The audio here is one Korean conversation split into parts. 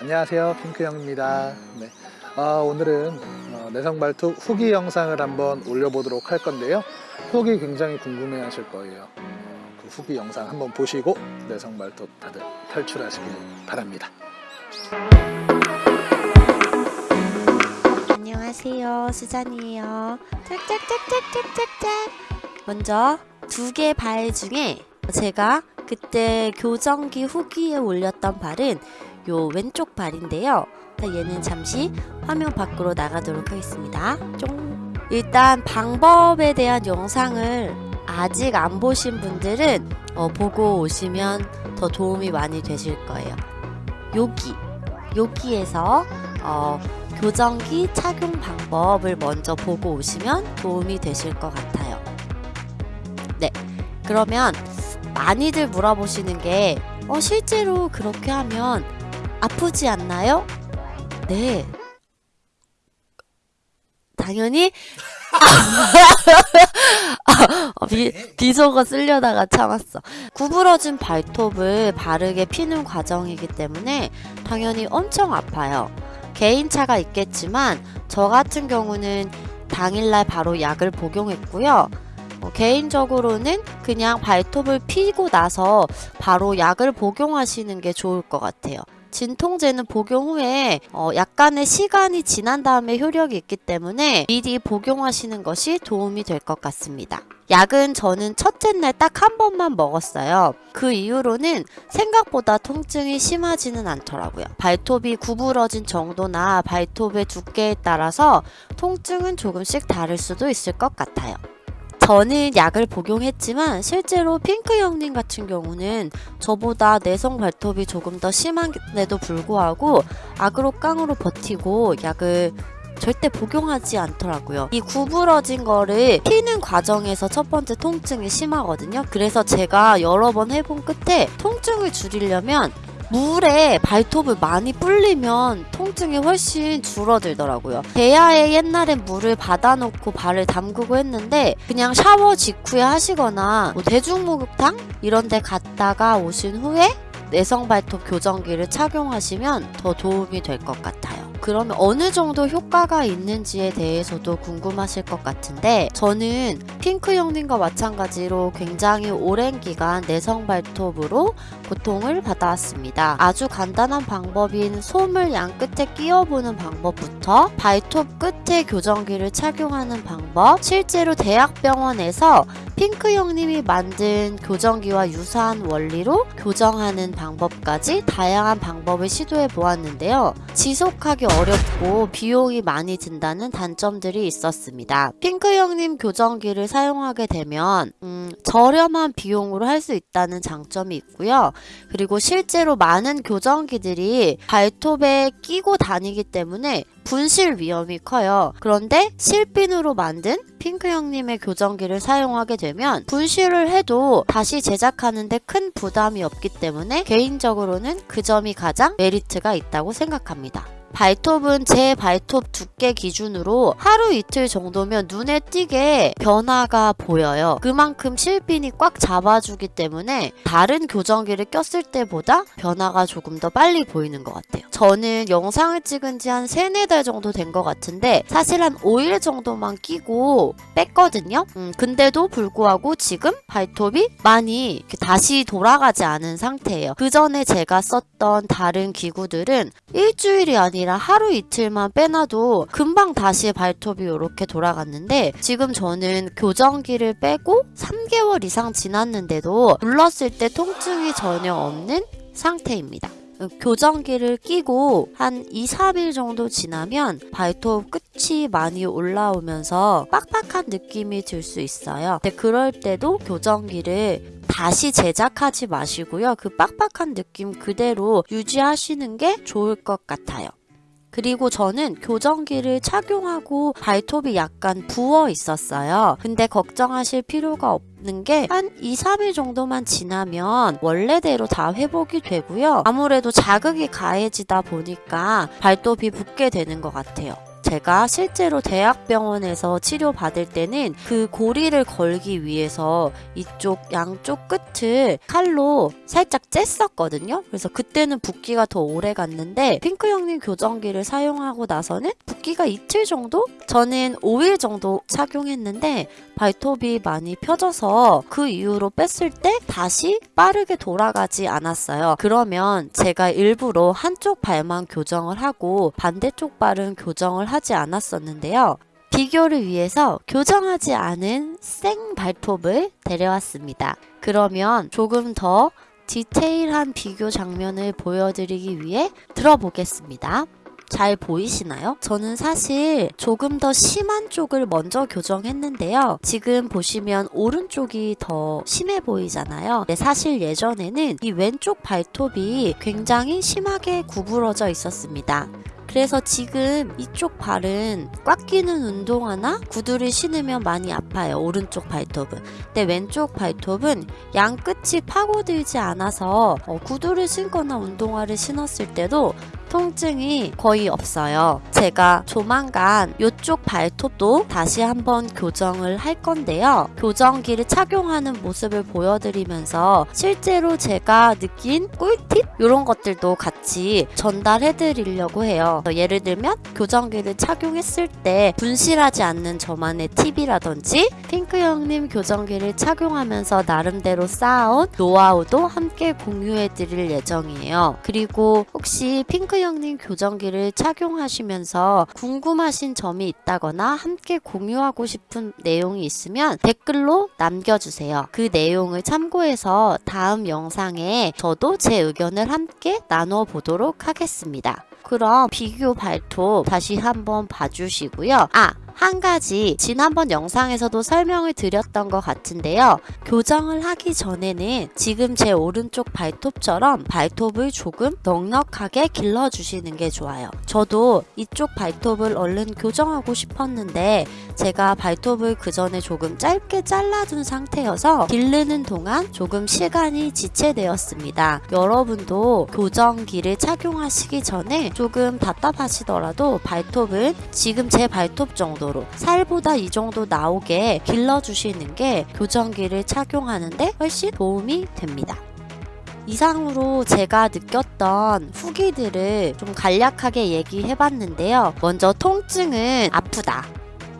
안녕하세요. 핑크형입니다. 네. 아, 오늘은 어, 내성발톱 후기 영상을 한번 올려보도록 할 건데요. 후기 굉장히 궁금해 하실 거예요. 어, 그 후기 영상 한번 보시고 내성발톱 다들 탈출하시길 바랍니다. 안녕하세요. 수잔이에요. 짝짝짝짝짝짝짝. 먼저 두 개 발 중에 제가 그때 교정기 후기에 올렸던 발은 요 왼쪽 발인데요. 얘는 잠시 화면 밖으로 나가도록 하겠습니다. 쫑. 일단 방법에 대한 영상을 아직 안 보신 분들은 어, 보고 오시면 더 도움이 많이 되실 거예요. 여기 여기에서 어, 교정기 착용 방법을 먼저 보고 오시면 도움이 되실 것 같아요. 네, 그러면 많이들 물어보시는 게 어, 실제로 그렇게 하면 아프지 않나요? 네. 당연히 어, 비, 비속어 쓰려다가 참았어. 구부러진 발톱을 바르게 피는 과정이기 때문에 당연히 엄청 아파요. 개인차가 있겠지만 저 같은 경우는 당일날 바로 약을 복용했고요. 어, 개인적으로는 그냥 발톱을 피고 나서 바로 약을 복용하시는 게 좋을 것 같아요. 진통제는 복용 후에 어, 약간의 시간이 지난 다음에 효력이 있기 때문에 미리 복용하시는 것이 도움이 될 것 같습니다. 약은 저는 첫째 날 딱 한 번만 먹었어요. 그 이후로는 생각보다 통증이 심하지는 않더라고요. 발톱이 구부러진 정도나 발톱의 두께에 따라서 통증은 조금씩 다를 수도 있을 것 같아요. 저는 약을 복용했지만 실제로 핑크 형님 같은 경우는 저보다 내성 발톱이 조금 더 심한데도 불구하고 악으로 깡으로 버티고 약을 절대 복용하지 않더라고요. 이 구부러진 거를 피는 과정에서 첫 번째 통증이 심하거든요. 그래서 제가 여러 번 해본 끝에 통증을 줄이려면 물에 발톱을 많이 불리면 통증이 훨씬 줄어들더라고요. 대야에 옛날엔 물을 받아놓고 발을 담그고 했는데 그냥 샤워 직후에 하시거나 뭐 대중목욕탕 이런 데 갔다가 오신 후에 내성 발톱 교정기를 착용하시면 더 도움이 될 것 같아요. 그러면 어느 정도 효과가 있는지에 대해서도 궁금하실 것 같은데 저는 핑크 형님과 마찬가지로 굉장히 오랜 기간 내성 발톱으로 고통을 받아왔습니다. 아주 간단한 방법인 솜을 양 끝에 끼워보는 방법부터 발톱 끝에 교정기를 착용하는 방법 실제로 대학병원에서 핑크 형님이 만든 교정기와 유사한 원리로 교정하는 방법까지 다양한 방법을 시도해 보았는데요. 지속하기 어렵고 비용이 많이 든다는 단점들이 있었습니다. 핑크 형님 교정기를 사용하게 되면 음, 저렴한 비용으로 할 수 있다는 장점이 있고요. 그리고 실제로 많은 교정기들이 발톱에 끼고 다니기 때문에 분실 위험이 커요. 그런데 실핀으로 만든 핑크 형님의 교정기를 사용하게 되면 분실을 해도 다시 제작하는데 큰 부담이 없기 때문에 개인적으로는 그 점이 가장 메리트가 있다고 생각합니다. 발톱은 제 발톱 두께 기준으로 하루 이틀 정도면 눈에 띄게 변화가 보여요. 그만큼 실핀이 꽉 잡아주기 때문에 다른 교정기를 꼈을 때보다 변화가 조금 더 빨리 보이는 것 같아요. 저는 영상을 찍은 지 한 3, 4달 정도 된 것 같은데 사실 한 5일 정도만 끼고 뺐거든요. 음, 근데도 불구하고 지금 발톱이 많이 다시 돌아가지 않은 상태예요. 그 전에 제가 썼던 다른 기구들은 일주일이 아니라 아니라 하루 이틀만 빼놔도 금방 다시 발톱이 이렇게 돌아갔는데 지금 저는 교정기를 빼고 3개월 이상 지났는데도 눌렀을 때 통증이 전혀 없는 상태입니다. 교정기를 끼고 한 2, 3일 정도 지나면 발톱 끝이 많이 올라오면서 빡빡한 느낌이 들 수 있어요. 근데 그럴 때도 교정기를 다시 제작하지 마시고요. 그 빡빡한 느낌 그대로 유지하시는 게 좋을 것 같아요. 그리고 저는 교정기를 착용하고 발톱이 약간 부어 있었어요. 근데 걱정하실 필요가 없는 게 한 2, 3일 정도만 지나면 원래대로 다 회복이 되고요. 아무래도 자극이 가해지다 보니까 발톱이 붓게 되는 것 같아요. 제가 실제로 대학병원에서 치료받을 때는 그 고리를 걸기 위해서 이쪽 양쪽 끝을 칼로 살짝 쬐었거든요. 그래서 그때는 붓기가 더 오래 갔는데 핑크 형님 교정기를 사용하고 나서는 붓기가 이틀 정도? 저는 5일 정도 착용했는데 발톱이 많이 펴져서 그 이후로 뺐을 때 다시 빠르게 돌아가지 않았어요. 그러면 제가 일부러 한쪽 발만 교정을 하고 반대쪽 발은 교정을 하지 않았었는데요. 비교를 위해서 교정하지 않은 생 발톱을 데려왔습니다. 그러면 조금 더 디테일한 비교 장면을 보여드리기 위해 들어보겠습니다. 잘 보이시나요? 저는 사실 조금 더 심한 쪽을 먼저 교정했는데요. 지금 보시면 오른쪽이 더 심해 보이잖아요. 사실 예전에는 이 왼쪽 발톱이 굉장히 심하게 구부러져 있었습니다. 그래서 지금 이쪽 발은 꽉 끼는 운동화나? 구두를 신으면 많이 아 파요. 오른쪽 발톱은. 근데 왼쪽 발톱은 양 끝이 파고들지 않아서 어, 구두를 신거나 운동화를 신었을 때도 통증이 거의 없어요. 제가 조만간 이쪽 발톱도 다시 한번 교정을 할 건데요. 교정기를 착용하는 모습을 보여드리면서 실제로 제가 느낀 꿀팁 이런 것들도 같이 전달해 드리려고 해요. 예를 들면 교정기를 착용했을 때 분실하지 않는 저만의 팁이라든지 핑크 형님 교정기를 착용하면서 나름대로 쌓아온 노하우도 함께 공유해 드릴 예정이에요. 그리고 혹시 핑크 형님 교정기를 착용하시면서 궁금하신 점이 있다거나 함께 공유하고 싶은 내용이 있으면 댓글로 남겨주세요. 그 내용을 참고해서 다음 영상에 저도 제 의견을 함께 나눠 보도록 하겠습니다. 그럼 비교 발톱 다시 한번 봐주시고요. 아! 한 가지 지난번 영상에서도 설명을 드렸던 것 같은데요. 교정을 하기 전에는 지금 제 오른쪽 발톱처럼 발톱을 조금 넉넉하게 길러주시는 게 좋아요. 저도 이쪽 발톱을 얼른 교정하고 싶었는데 제가 발톱을 그 전에 조금 짧게 잘라둔 상태여서 기르는 동안 조금 시간이 지체되었습니다. 여러분도 교정기를 착용하시기 전에 조금 답답하시더라도 발톱은 지금 제 발톱 정도로 살보다 이 정도 나오게 길러주시는 게 교정기를 착용하는데 훨씬 도움이 됩니다. 이상으로 제가 느꼈던 후기들을 좀 간략하게 얘기해 봤는데요. 먼저 통증은 아프다.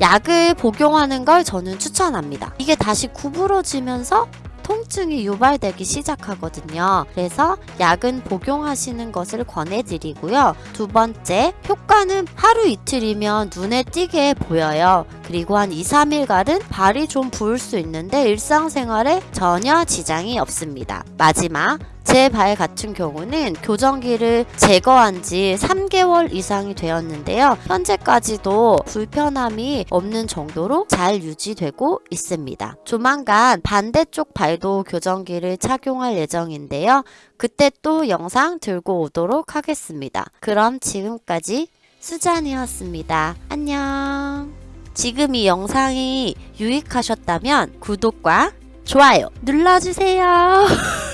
약을 복용하는 걸 저는 추천합니다. 이게 다시 구부러지면서 통증이 유발되기 시작하거든요. 그래서 약은 복용하시는 것을 권해드리고요. 두 번째, 효과는 하루 이틀이면 눈에 띄게 보여요. 그리고 한 2, 3일간은 발이 좀 부을 수 있는데 일상생활에 전혀 지장이 없습니다. 마지막, 제 발 같은 경우는 교정기를 제거한 지 3개월 이상이 되었는데요. 현재까지도 불편함이 없는 정도로 잘 유지되고 있습니다. 조만간 반대쪽 발도 교정기를 착용할 예정인데요. 그때 또 영상 들고 오도록 하겠습니다. 그럼 지금까지 수잔이었습니다. 안녕. 지금 이 영상이 유익하셨다면 구독과 좋아요 눌러주세요.